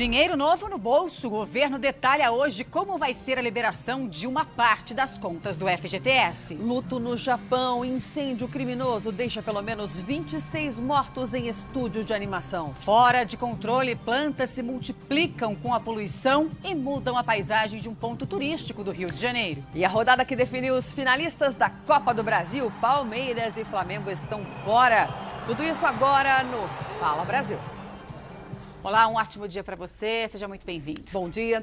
Dinheiro novo no bolso. O governo detalha hoje como vai ser a liberação de uma parte das contas do FGTS. Luto no Japão. Incêndio criminoso deixa pelo menos 26 mortos em estúdio de animação. Fora de controle, plantas se multiplicam com a poluição e mudam a paisagem de um ponto turístico do Rio de Janeiro. E a rodada que definiu os finalistas da Copa do Brasil, Palmeiras e Flamengo estão fora. Tudo isso agora no Fala Brasil. Olá, um ótimo dia para você. Seja muito bem-vindo. Bom dia.